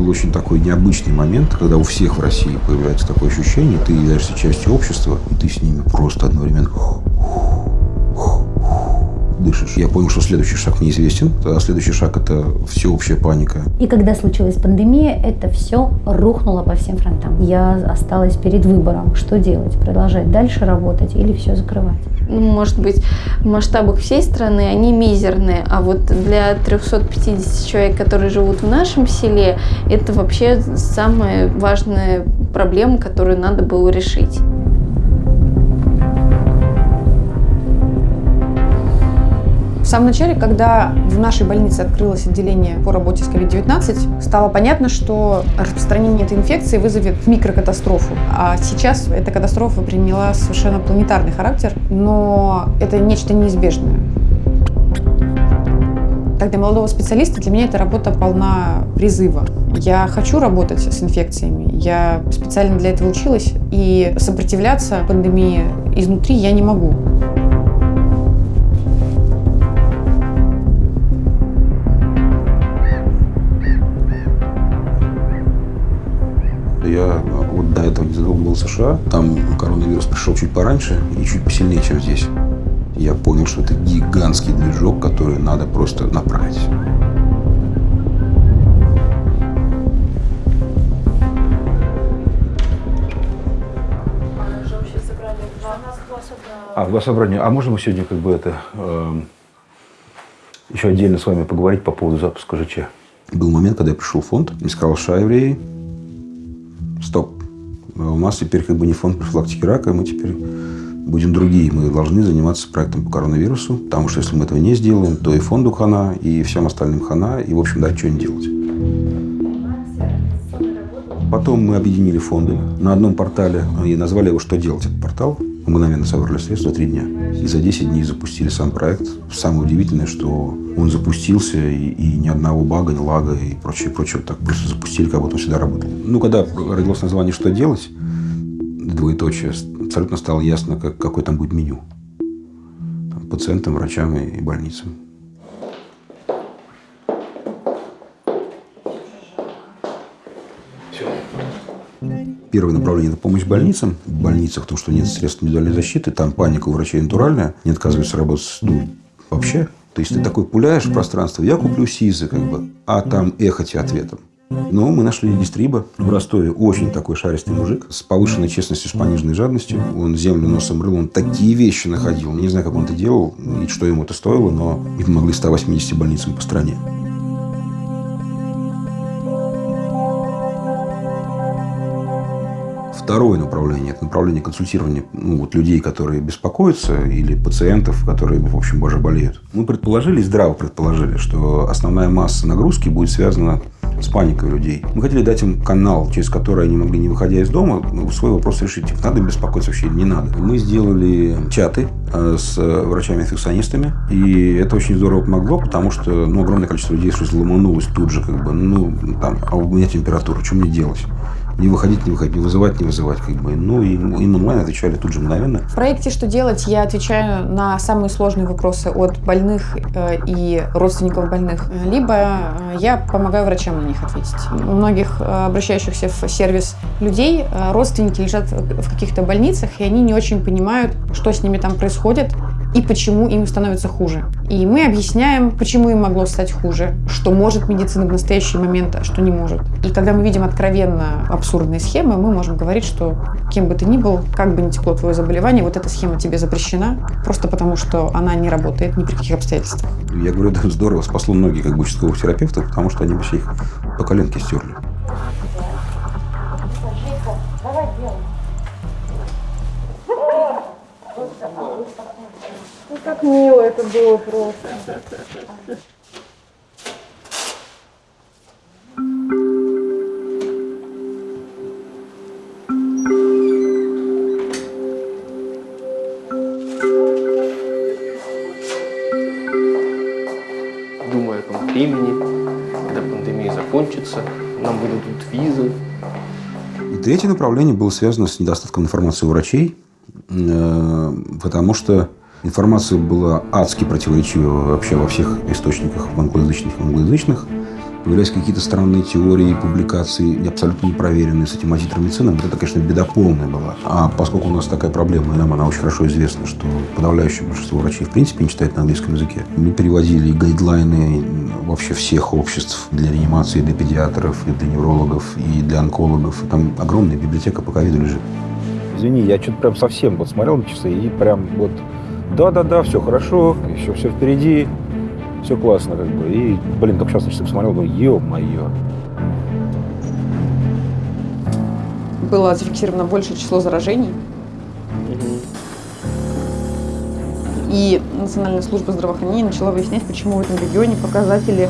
был очень такой необычный момент, когда у всех в России появляется такое ощущение, ты являешься частью общества, и ты с ними просто одновременно дышишь. Я понял, что следующий шаг неизвестен, а следующий шаг – это всеобщая паника. И когда случилась пандемия, это все рухнуло по всем фронтам. Я осталась перед выбором, что делать, продолжать дальше работать или все закрывать. Ну, может быть, в масштабах всей страны они мизерные, а вот для 350 человек, которые живут в нашем селе, это вообще самая важная проблема, которую надо было решить. Самом начале, когда в нашей больнице открылось отделение по работе с COVID-19, стало понятно, что распространение этой инфекции вызовет микрокатастрофу. А сейчас эта катастрофа приняла совершенно планетарный характер, но это нечто неизбежное. Так, для молодого специалиста для меня эта работа полна призыва. Я хочу работать с инфекциями, я специально для этого училась, и сопротивляться пандемии изнутри я не могу. США. Там коронавирус пришел чуть пораньше и чуть посильнее, чем здесь. Я понял, что это гигантский движок, который надо просто направить. А, два собрания. А можно мы сегодня как бы это э, еще отдельно с вами поговорить по поводу запуска ЖЧ? Был момент, когда я пришел в фонд и сказал, что евреи, стоп, у нас теперь как бы не фонд профилактики рака, мы теперь будем другие. Мы должны заниматься проектом по коронавирусу, потому что если мы этого не сделаем, то и фонду хана, и всем остальным хана, и, в общем, дать что-нибудь делать. Потом мы объединили фонды на одном портале и назвали его «Что делать?» этот портал. Мгновенно собрали средства три дня. И за 10 дней запустили сам проект. Самое удивительное, что он запустился, и, и ни одного бага, ни лага и прочее, прочее. Так просто запустили, как будто он всегда работал. Ну, когда родилось название «Что делать?» двоеточие, абсолютно стало ясно, как, какое там будет меню. Там, пациентам, врачам и больницам. Первое направление – это помощь больницам. В больницах, потому что нет средств индивидуальной защиты, там паника у врачей натуральная, не отказываются работать ну, вообще. То есть ты такой пуляешь в пространство, я куплю СИЗы, как бы, а там эхо тебе ответом. Но мы нашли дистриба в Ростове. Очень такой шаристый мужик с повышенной честностью, с пониженной жадностью. Он землю носом рыл, он такие вещи находил. Не знаю, как он это делал и что ему это стоило, но мы помогли 180 больницам по стране. Второе направление – это направление консультирования ну, вот людей, которые беспокоятся, или пациентов, которые, в общем, боже, болеют. Мы предположили, здраво предположили, что основная масса нагрузки будет связана с паникой людей. Мы хотели дать им канал, через который они могли, не выходя из дома, свой вопрос решить. Надо беспокоиться вообще или не надо. Мы сделали чаты э, с врачами-инфекционистами, и это очень здорово помогло, потому что ну, огромное количество людей сразу ломанулось тут же, как бы, ну, там, а у меня температура, что мне делать? не выходить, не выходить, не вызывать, не вызывать. Как бы. Ну, и им онлайн отвечали тут же мгновенно. В проекте «Что делать?» я отвечаю на самые сложные вопросы от больных э, и родственников больных. Либо э, я помогаю врачам них ответить. У многих э, обращающихся в сервис людей родственники лежат в каких-то больницах, и они не очень понимают, что с ними там происходит, и почему им становится хуже. И мы объясняем, почему им могло стать хуже, что может медицина в настоящий момент, а что не может. И когда мы видим откровенно абсурдные схемы, мы можем говорить, что кем бы ты ни был, как бы ни текло твое заболевание, вот эта схема тебе запрещена, просто потому что она не работает ни при каких обстоятельствах. Я говорю, это здорово, спасло многих как бы участковых терапевтов, потому что они вообще их по коленке стерли. Как мило это было просто. Думаю о том времени, когда пандемия закончится, нам выдадут визы. И третье направление было связано с недостатком информации у врачей, э, потому что Информация была адски противоречива вообще во всех источниках, в англоязычных и англоязычных. Появляются какие-то странные теории, публикации, абсолютно непроверенные с этим азитромицином. Вот это, конечно, беда полная была. А поскольку у нас такая проблема, и нам она очень хорошо известна, что подавляющее большинство врачей в принципе не читает на английском языке, мы переводили гайдлайны вообще всех обществ для реанимации, для педиатров, и для неврологов, и для онкологов. Там огромная библиотека по ковиду лежит. Извини, я что-то прям совсем вот смотрел на часы и прям вот да-да-да, все хорошо, еще все впереди, все классно как бы. И, блин, только сейчас на часы посмотрел, думаю, ё-моё. Было зафиксировано большее число заражений. И Национальная служба здравоохранения начала выяснять, почему в этом регионе показатели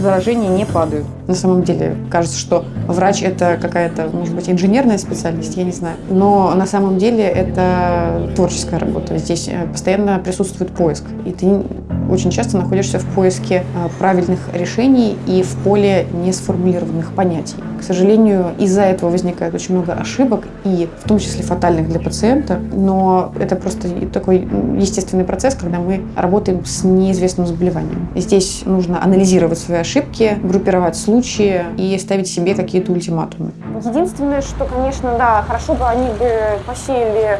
заражений не падают. На самом деле кажется, что врач это какая-то, может быть, инженерная специальность, я не знаю. Но на самом деле это творческая работа. Здесь э, постоянно присутствует поиск. И ты очень часто находишься в поиске э, правильных решений и в поле несформулированных понятий. К сожалению, из-за этого возникает очень много ошибок, и в том числе фатальных для пациента. Но это просто такой естественный процесс, когда мы работаем с неизвестным заболеванием. Здесь нужно анализировать свои ошибки, группировать случаи и ставить себе какие-то ультиматумы. Единственное, что, конечно, да, хорошо бы они бы посеяли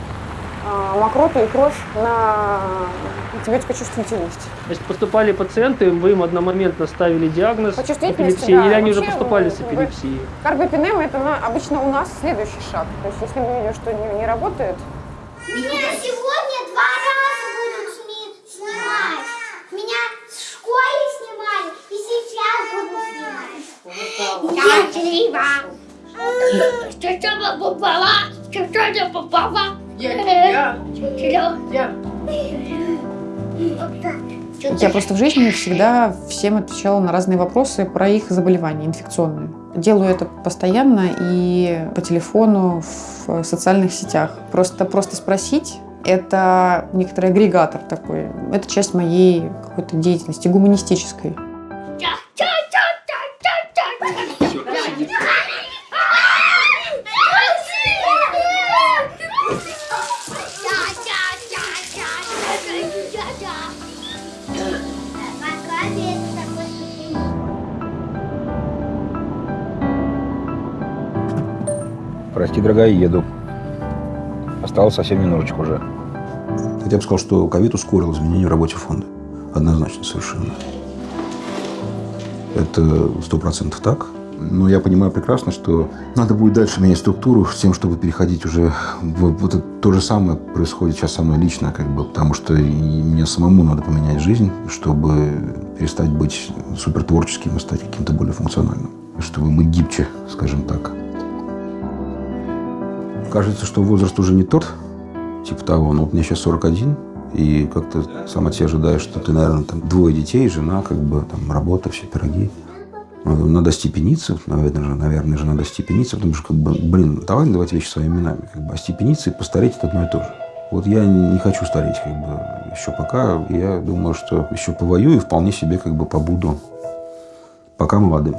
э, мокроту и кровь на антибиотикочувствительность. Значит, поступали пациенты, вы им одномоментно ставили диагноз эпилепсии, да. или они уже Вообще, поступали с бы, эпилепсией? Карбопинема это на- обычно у нас следующий шаг. То есть если мы видим, что не, не работает, Меня сегодня два раза будут снимать. Меня в школе снимали и сейчас будут снимать. Счастлива. Что что попала? Что что попала? Я Я. Я просто в жизни всегда всем отвечала на разные вопросы про их заболевания инфекционные. Делаю это постоянно и по телефону, в социальных сетях. Просто, просто спросить – это некоторый агрегатор такой. Это часть моей какой-то деятельности гуманистической. Прости, дорогая, еду. Осталось совсем немножечко уже. Я бы сказал, что ковид ускорил изменения в работе фонда. Однозначно совершенно. Это сто процентов так. Но я понимаю прекрасно, что надо будет дальше менять структуру с тем, чтобы переходить уже... Вот то же самое происходит сейчас со мной лично, как бы, потому что и мне самому надо поменять жизнь, чтобы перестать быть супертворческим и стать каким-то более функциональным. Чтобы быть гибче, скажем так. Кажется, что возраст уже не тот, типа того. Но вот мне сейчас 41, и как-то сам от себя ожидаешь, что ты, наверное, там двое детей, жена, как бы, там, работа, все пироги. Надо, надо степениться, наверное же, наверное же надо степениться, потому что, как бы, блин, давай называть вещи своими именами. Как бы, а степениться и постареть – это одно и то же. Вот я не хочу стареть, как бы, еще пока. Я думаю, что еще повоюю и вполне себе, как бы, побуду пока молодым.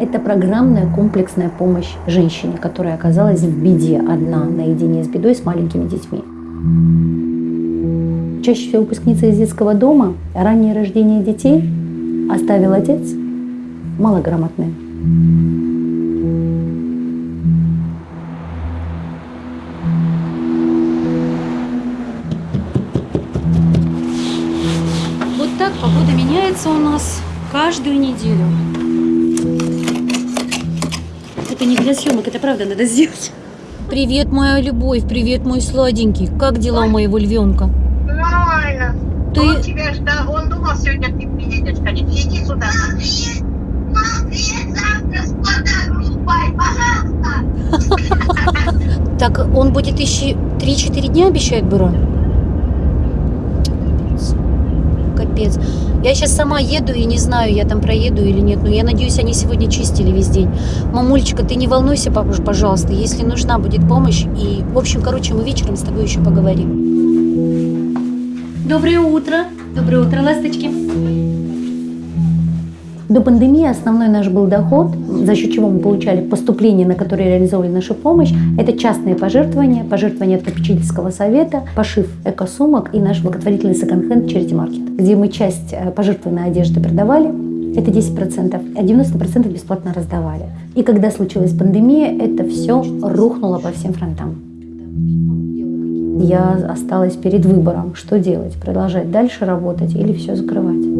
Это программная комплексная помощь женщине, которая оказалась в беде одна, наедине с бедой, с маленькими детьми. Чаще всего выпускница из детского дома, раннее рождение детей оставил отец малограмотный. Вот так погода меняется у нас каждую неделю. Это не для съемок, это правда надо сделать. Привет, моя любовь, привет, мой сладенький. Как дела у моего львенка? Нормально. Ты- Он тебя ждал, он думал, сегодня ты приедешь, конечно. Иди сюда. Завтра с пожалуйста. Так он будет еще 3-4 дня, обещает бюро? Капец. Я сейчас сама еду и не знаю, я там проеду или нет. Но я надеюсь, они сегодня чистили весь день. Мамулечка, ты не волнуйся, пожалуйста, если нужна будет помощь. И, в общем, короче, мы вечером с тобой еще поговорим. Доброе утро. Доброе утро, ласточки. До пандемии основной наш был доход, за счет чего мы получали поступления, на которые реализовывали нашу помощь. Это частные пожертвования, пожертвования от попечительского совета, пошив эко-сумок и наш благотворительный секонд-хенд Charity Market, где мы часть э, пожертвованной одежды продавали, это 10%, а 90% бесплатно раздавали. И когда случилась пандемия, это все рухнуло по всем фронтам. Я осталась перед выбором, что делать, продолжать дальше работать или все закрывать.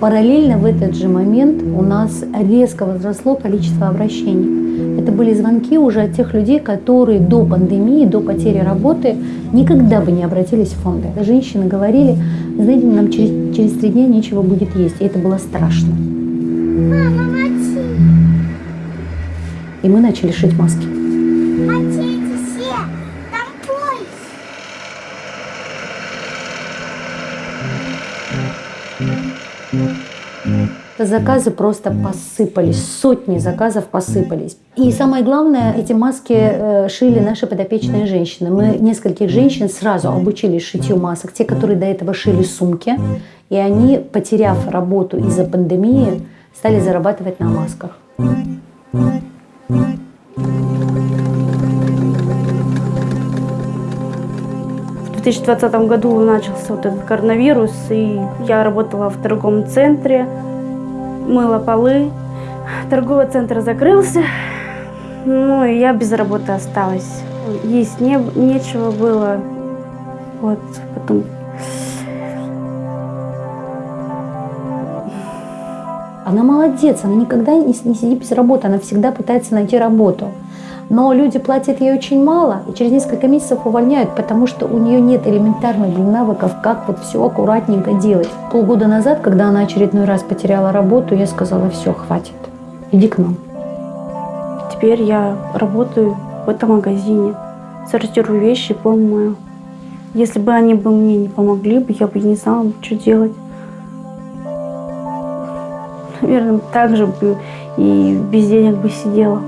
Параллельно в этот же момент у нас резко возросло количество обращений. Это были звонки уже от тех людей, которые до пандемии, до потери работы никогда бы не обратились в фонды. Женщины говорили, знаете, нам через, через три дня нечего будет есть. И это было страшно. Мама, мочи. И мы начали шить маски. Мочите Заказы просто посыпались, сотни заказов посыпались. И самое главное, эти маски э, шили наши подопечные женщины. Мы нескольких женщин сразу обучили шитью масок, те, которые до этого шили сумки, и они, потеряв работу из-за пандемии, стали зарабатывать на масках. В 2020 году начался вот этот коронавирус, и я работала в торговом центре, мыла полы. Торговый центр закрылся, ну и я без работы осталась. Есть не, нечего было. Вот, потом Она молодец, она никогда не, не сидит без работы, она всегда пытается найти работу. Но люди платят ей очень мало, и через несколько месяцев увольняют, потому что у нее нет элементарных навыков, как вот все аккуратненько делать. Полгода назад, когда она очередной раз потеряла работу, я сказала, все, хватит, иди к нам. теперь я работаю в этом магазине, сортирую вещи, пол мою. Если бы они бы мне не помогли, бы, я бы не знала, что делать. Наверное, так же бы и без денег бы сидела.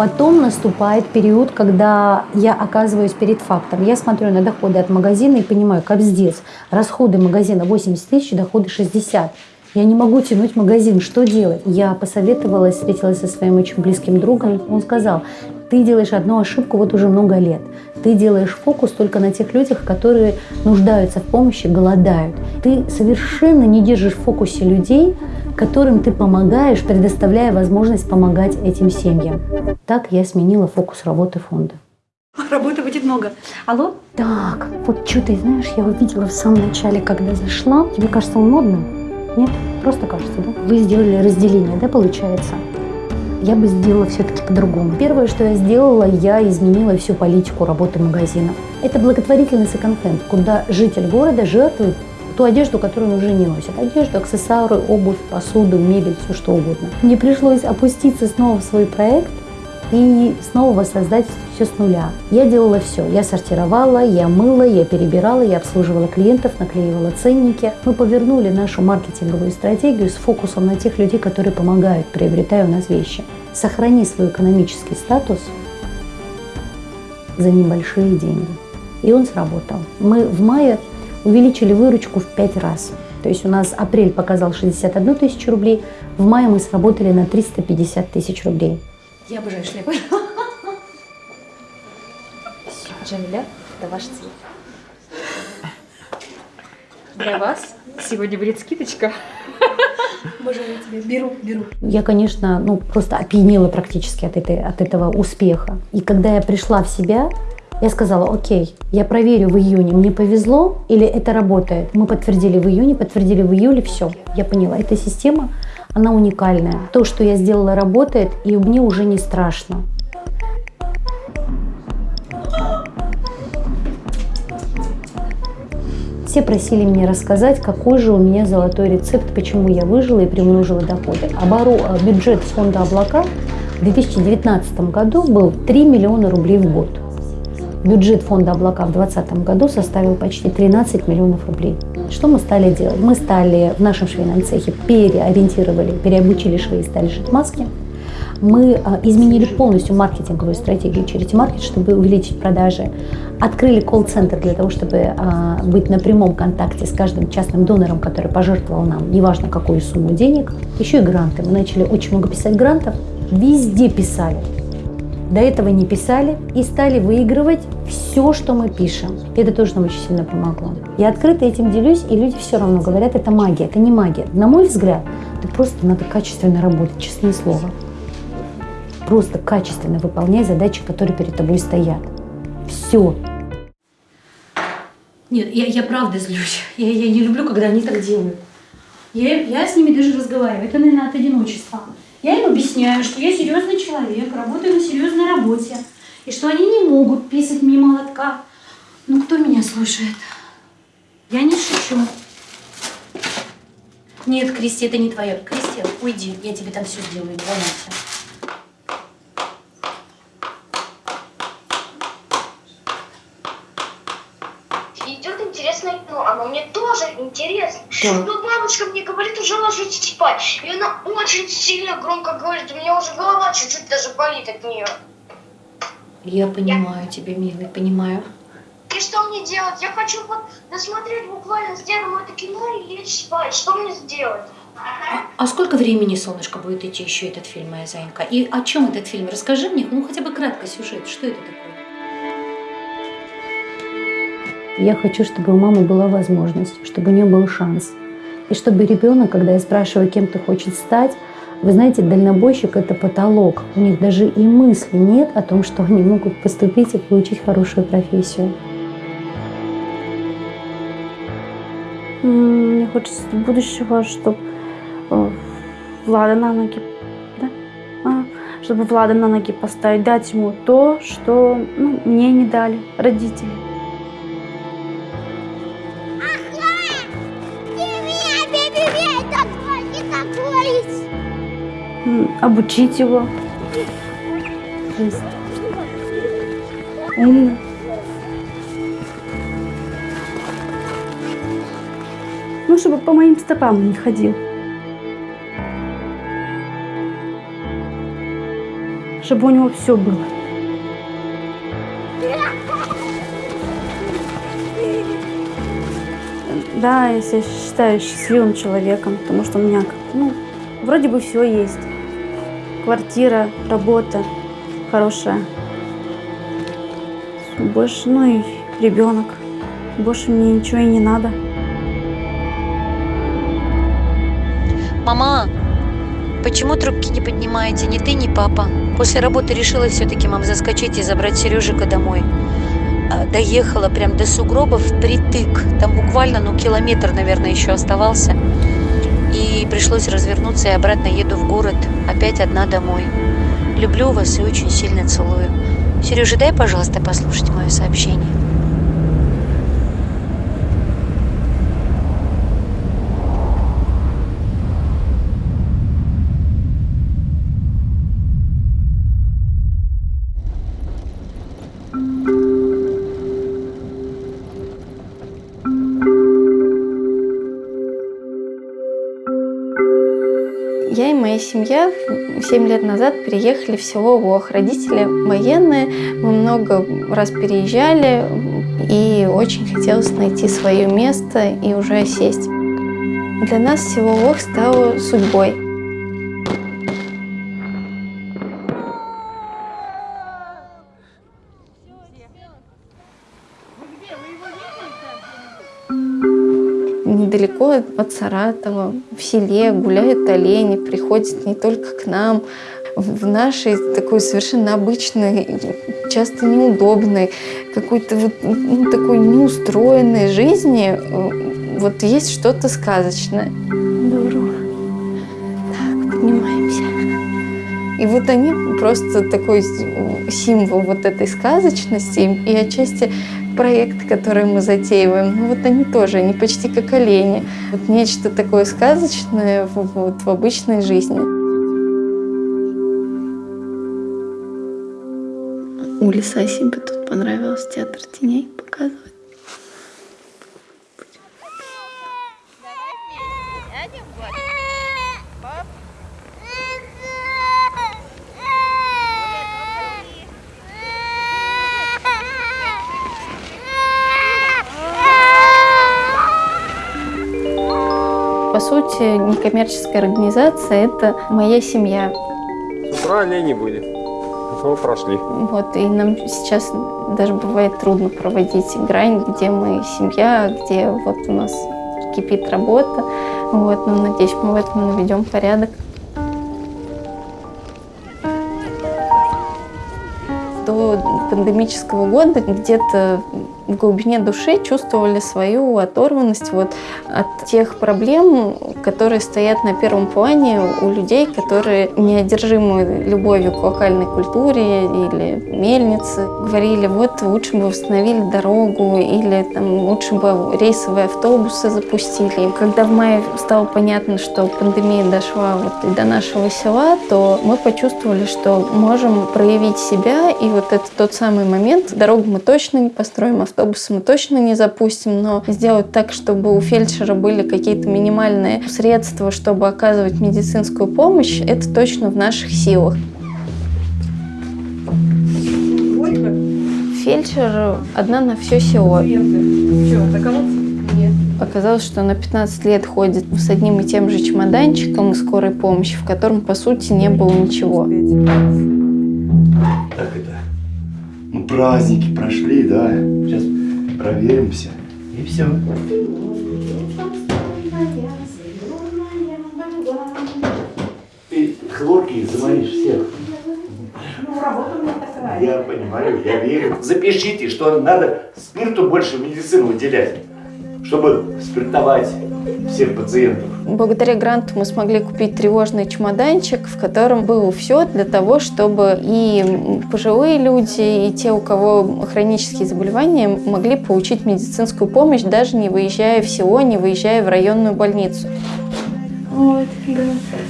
Потом наступает период, когда я оказываюсь перед фактом. Я смотрю на доходы от магазина и понимаю, капздец, расходы магазина 80 тысяч, доходы 60. Я не могу тянуть магазин, что делать? Я посоветовалась, встретилась со своим очень близким другом. Он сказал, ты делаешь одну ошибку вот уже много лет. Ты делаешь фокус только на тех людях, которые нуждаются в помощи, голодают. Ты совершенно не держишь в фокусе людей, которым ты помогаешь, предоставляя возможность помогать этим семьям. Так я сменила фокус работы фонда. Работы будет много. Алло? Так, вот что ты знаешь, я увидела в самом начале, когда зашла. Тебе кажется он модным? Нет? Просто кажется, да? Вы сделали разделение, да, получается? Я бы сделала все-таки по-другому. Первое, что я сделала, я изменила всю политику работы магазина. Это благотворительный секонд-хенд, куда житель города жертвует ту одежду, которую он уже не носит. Одежду, аксессуары, обувь, посуду, мебель, все что угодно. Мне пришлось опуститься снова в свой проект и снова воссоздать все с нуля. Я делала все. Я сортировала, я мыла, я перебирала, я обслуживала клиентов, наклеивала ценники. Мы повернули нашу маркетинговую стратегию с фокусом на тех людей, которые помогают, приобретая у нас вещи. Сохрани свой экономический статус за небольшие деньги. И он сработал. Мы в мае увеличили выручку в 5 раз. То есть у нас апрель показал 61 тысячу рублей, в мае мы сработали на 350 тысяч рублей. Я обожаю шляпы. Джамиля, это ваш цвет. Для вас сегодня будет скидочка. Боже, я тебя беру, беру. Я, конечно, ну, просто опьянела практически от, этой, от этого успеха. И когда я пришла в себя, я сказала, окей, я проверю в июне, мне повезло или это работает. Мы подтвердили в июне, подтвердили в июле, все. Я поняла, эта система, она уникальная. То, что я сделала, работает, и мне уже не страшно. Все просили меня рассказать, какой же у меня золотой рецепт, почему я выжила и приумножила доходы. Обору, э, бюджет фонда «Облака» в 2019 году был 3 миллиона рублей в год. Бюджет фонда «Облака» в 2020 году составил почти 13 миллионов рублей. Что мы стали делать? Мы стали в нашем швейном цехе переориентировали, переобучили швеи, стали шить маски. Мы а, изменили полностью маркетинговую стратегию через маркет, чтобы увеличить продажи. Открыли колл-центр для того, чтобы а, быть на прямом контакте с каждым частным донором, который пожертвовал нам, неважно какую сумму денег. Еще и гранты. Мы начали очень много писать грантов. Везде писали до этого не писали и стали выигрывать все, что мы пишем. Это тоже нам очень сильно помогло. Я открыто этим делюсь, и люди все равно говорят, это магия, это не магия. На мой взгляд, это просто надо качественно работать, честное слово. Просто качественно выполняй задачи, которые перед тобой стоят. Все. Нет, я, я правда злюсь. Я, я не люблю, когда они так делают. Я, я с ними даже разговариваю. Это, наверное, от одиночества. Я им объясняю, что я серьезный человек, работаю на серьезной работе, и что они не могут писать мимо лотка. Ну, кто меня слушает? Я не шучу. Нет, Кристи, это не твое. Кристи, уйди, я тебе там все сделаю, не волнуйся. Идет интересное кино, оно мне тоже интересно. Да. Но бабушка мне говорит уже ложитесь спать. И она очень сильно громко говорит, у меня уже голова чуть-чуть даже болит от нее. Я понимаю тебя, милый, понимаю. И что мне делать? Я хочу вот досмотреть буквально с дедом это кино и лечь спать. Что мне сделать? А сколько времени, солнышко, будет идти еще этот фильм, моя зайка? И о чем этот фильм? Расскажи мне, ну хотя бы кратко сюжет. Что это такое? Я хочу, чтобы у мамы была возможность, чтобы у нее был шанс. И чтобы ребенок, когда я спрашиваю, кем ты хочешь стать, вы знаете, дальнобойщик – это потолок. У них даже и мысли нет о том, что они могут поступить и получить хорошую профессию. Мне хочется будущего, чтобы Влада на ноги, да? А, чтобы Влада на ноги поставить, дать ему то, что ну, мне не дали родители. Обучить его. Умный. Ну, чтобы по моим стопам не ходил. Чтобы у него все было. Да, я себя считаю счастливым человеком, потому что у меня, ну, вроде бы все есть. Квартира, работа хорошая. Больше, ну и ребенок. Больше мне ничего и не надо. Мама, почему трубки не поднимаете? Ни ты, ни папа. После работы решила все-таки, мам, заскочить и забрать Сережика домой. А, Доехала прям до сугробов впритык. Там буквально, ну, километр, наверное, еще оставался. И пришлось развернуться и обратно еду в город. Опять одна домой. Люблю вас и очень сильно целую. Сережа, дай, пожалуйста, послушать мое сообщение. Моя семья 7 лет назад переехали в село Лох. Родители военные, мы много раз переезжали, и очень хотелось найти свое место и уже сесть. Для нас село Лох стало судьбой. Недалеко от Саратова, в селе гуляют олени, приходят не только к нам, в нашей такой совершенно обычной, часто неудобной, какой-то вот ну, такой неустроенной жизни э, вот есть что-то сказочное. Здорово. Так, поднимаемся. И вот они просто такой символ вот этой сказочности и отчасти проекты, которые мы затеиваем, ну вот они тоже, они почти как олени. Вот нечто такое сказочное вот, в обычной жизни. Улиса себе тут понравилось театр теней показывать. По сути, некоммерческая организация – это моя семья. С утра оленей были. Мы прошли. Вот, и нам сейчас даже бывает трудно проводить грань, где мы семья, где вот у нас кипит работа. Вот, но надеюсь, мы в этом наведем порядок. До пандемического года где-то в глубине души чувствовали свою оторванность вот от тех проблем, которые стоят на первом плане у людей, которые неодержимы любовью к локальной культуре или мельнице. Говорили, вот лучше бы восстановили дорогу или там, лучше бы рейсовые автобусы запустили. Когда в мае стало понятно, что пандемия дошла вот и до нашего села, то мы почувствовали, что можем проявить себя, и вот это тот самый момент. Дорогу мы точно не построим, автобус автобусы мы точно не запустим, но сделать так, чтобы у фельдшера были какие-то минимальные средства, чтобы оказывать медицинскую помощь, это точно в наших силах. Фельдшер одна на все село. Оказалось, что она 15 лет ходит с одним и тем же чемоданчиком скорой помощи, в котором, по сути, не было ничего. Так это, ну, праздники прошли, да, сейчас проверимся и все. Ты хлорки заморишь всех. Ну, работа у меня такая. Я понимаю, я верю. Запишите, что надо спирту больше в медицину выделять, чтобы спиртовать всех пациентов. Благодаря гранту мы смогли купить тревожный чемоданчик, в котором было все для того, чтобы и пожилые люди, и те, у кого хронические заболевания, могли получить медицинскую помощь, даже не выезжая в село, не выезжая в районную больницу. Вот, да.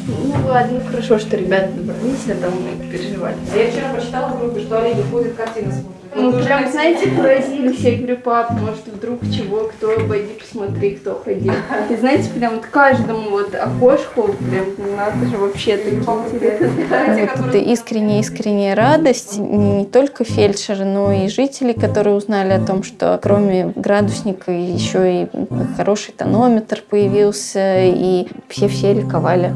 Ну ладно, хорошо, что ребята добрались, а там мы переживали. Я вчера прочитала в группе, что олени ходят, картины смотрят. Ну, прям, знаете, поразились. Я говорю, пап, может, вдруг чего, кто, пойди посмотри, кто ходил. И знаете, прям вот каждому вот окошку, прям, надо же вообще такие интересные. Вот искренняя-искренняя радость не только фельдшеры, но и жители, которые узнали о том, что кроме градусника еще и хороший тонометр появился, и все-все ликовали.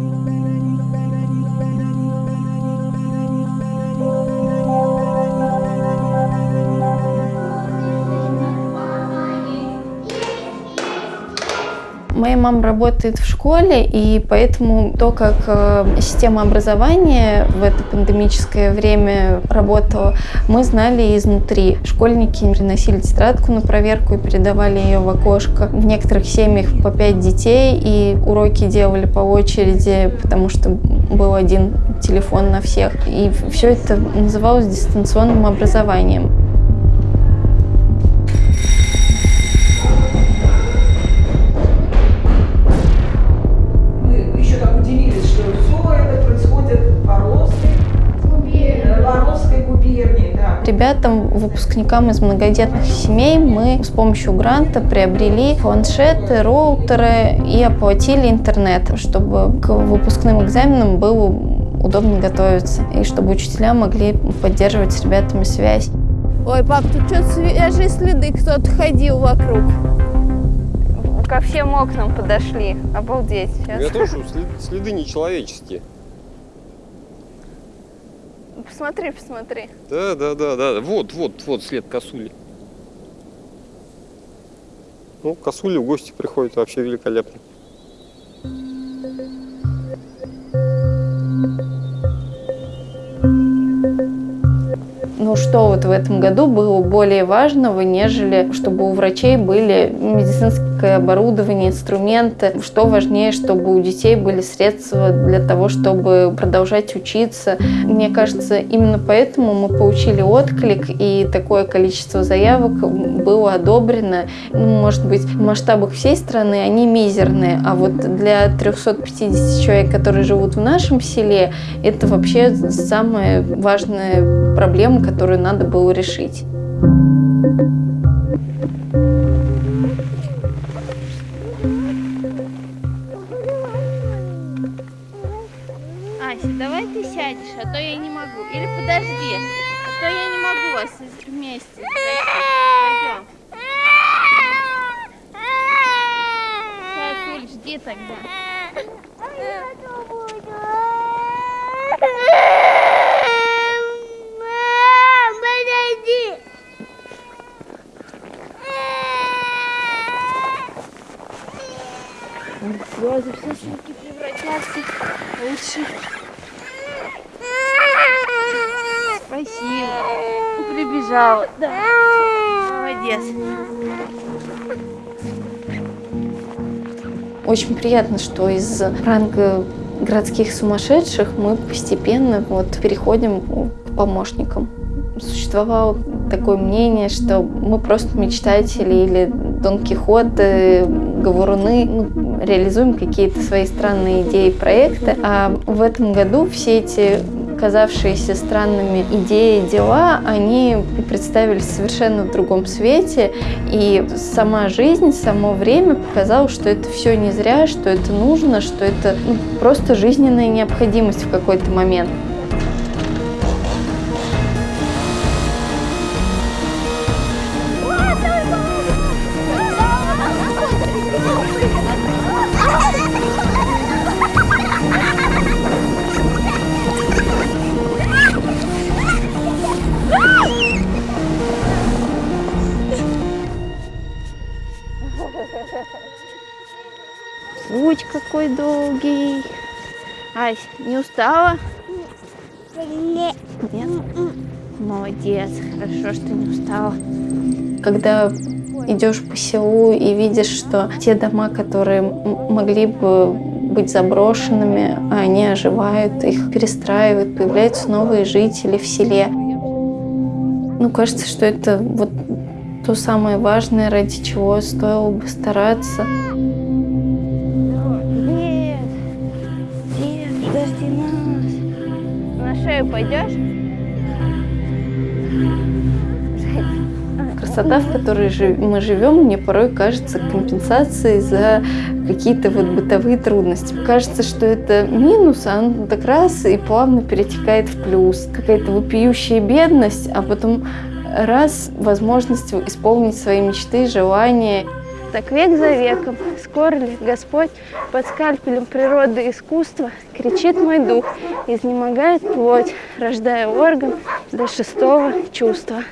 Моя мама работает в школе, и поэтому то, как э, система образования в это пандемическое время работала, мы знали изнутри. Школьники приносили тетрадку на проверку и передавали ее в окошко. В некоторых семьях по пять детей, и уроки делали по очереди, потому что был один телефон на всех. И все это называлось дистанционным образованием. Ребятам, выпускникам из многодетных семей мы с помощью гранта приобрели планшеты, роутеры и оплатили интернет, чтобы к выпускным экзаменам было удобно готовиться и чтобы учителя могли поддерживать с ребятами связь. Ой, пап, тут что свежие следы, кто-то ходил вокруг. Ко всем окнам подошли. Обалдеть. Сейчас. Я тоже следы нечеловеческие. Посмотри, посмотри. Да, да, да, да. Вот, вот, вот след косули. Ну, косули в гости приходят вообще великолепно. Ну что вот в этом году было более важного, нежели чтобы у врачей были медицинские техника, оборудование, инструменты. Что важнее, чтобы у детей были средства для того, чтобы продолжать учиться. Мне кажется, именно поэтому мы получили отклик, и такое количество заявок было одобрено. Ну, может быть, в масштабах всей страны они мизерные, а вот для 350 человек, которые живут в нашем селе, это вообще самая важная проблема, которую надо было решить. Сядешь, а то я не могу. Или подожди, а то я не могу вас вместе. Пойдем. Сейчас, Уль, жди тогда. Слезы все щеки превратятся лучше. Прибежала. Да. Молодец. Очень приятно, что из ранга городских сумасшедших мы постепенно вот переходим к помощникам. Существовало такое мнение, что мы просто мечтатели или Дон Кихоты, говоруны, ну, реализуем какие-то свои странные идеи, проекты. А в этом году все эти казавшиеся странными идеи, дела, они представились совершенно в другом свете. И сама жизнь, само время показало, что это все не зря, что это нужно, что это ну, просто жизненная необходимость в какой-то момент. Ась, не устала? Нет. Нет? Молодец, хорошо, что не устала. Когда идешь по селу и видишь, что те дома, которые могли бы быть заброшенными, они оживают, их перестраивают, появляются новые жители в селе. Ну, кажется, что это вот то самое важное, ради чего стоило бы стараться. Шею пойдешь? Красота, в которой мы живем, мне порой кажется компенсацией за какие-то вот бытовые трудности. Кажется, что это минус, а он так раз и плавно перетекает в плюс. Какая-то вопиющая бедность, а потом раз возможность исполнить свои мечты, желания. Так век за веком, скоро ли Господь под скальпелем природы и искусства кричит мой дух, изнемогает плоть, рождая орган до шестого чувства.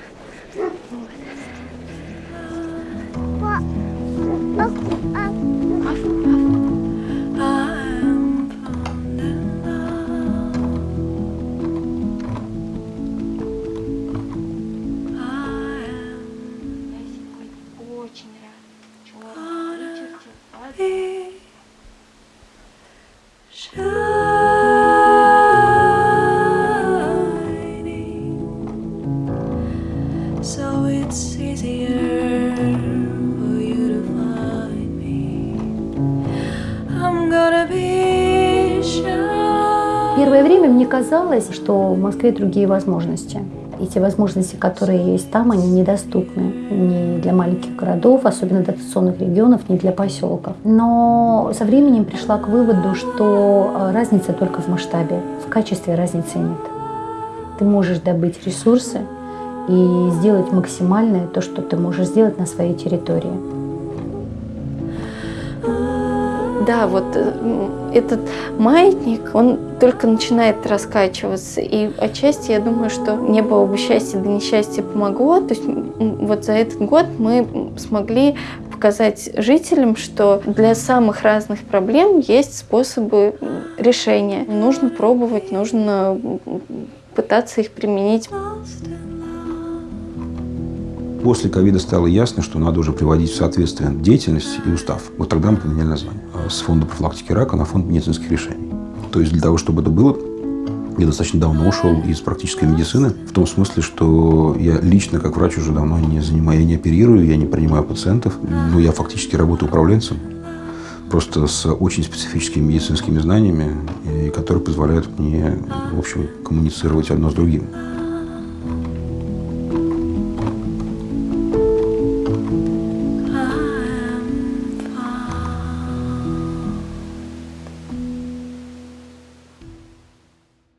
Время мне казалось, что в Москве другие возможности. И те возможности, которые есть там, они недоступны ни для маленьких городов, особенно дотационных регионов, ни для поселков. Но со временем пришла к выводу, что э, разница только в масштабе, в качестве разницы нет. Ты можешь добыть ресурсы и сделать максимальное то, что ты можешь сделать на своей территории. Да, вот э, этот маятник, он только начинает раскачиваться. И отчасти я думаю, что не было бы счастья, да несчастье помогло. То есть вот за этот год мы смогли показать жителям, что для самых разных проблем есть способы решения. Нужно пробовать, нужно пытаться их применить. После ковида стало ясно, что надо уже приводить в соответствие деятельность и устав. Вот тогда мы поменяли название. С фонда профилактики рака на фонд медицинских решений. То есть для того, чтобы это было, я достаточно давно ушел из практической медицины, в том смысле, что я лично, как врач, уже давно не занимаю, я не оперирую, я не принимаю пациентов, но я фактически работаю управленцем, просто с очень специфическими медицинскими знаниями, и которые позволяют мне, в общем, коммуницировать одно с другим.